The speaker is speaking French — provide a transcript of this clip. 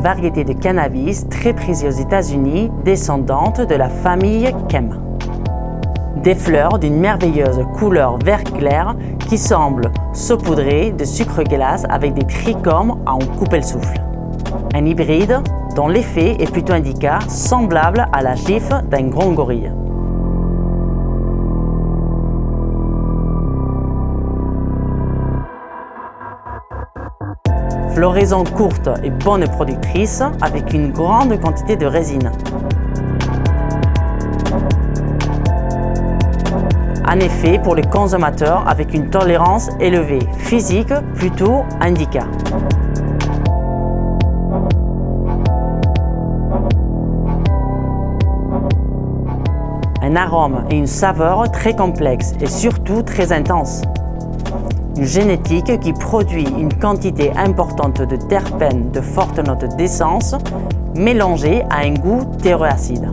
variété de cannabis très prisée aux États-Unis, descendante de la famille Kem. Des fleurs d'une merveilleuse couleur vert clair qui semblent saupoudrées de sucre glace avec des trichomes à en couper le souffle. Un hybride dont l'effet est plutôt indica semblable à la gifle d'un grand gorille. Floraison courte et bonne productrice avec une grande quantité de résine. En effet, pour les consommateurs avec une tolérance élevée, physique plutôt indica. Un arôme et une saveur très complexes et surtout très intenses génétique qui produit une quantité importante de terpènes de forte note d'essence mélangée à un goût terroacide.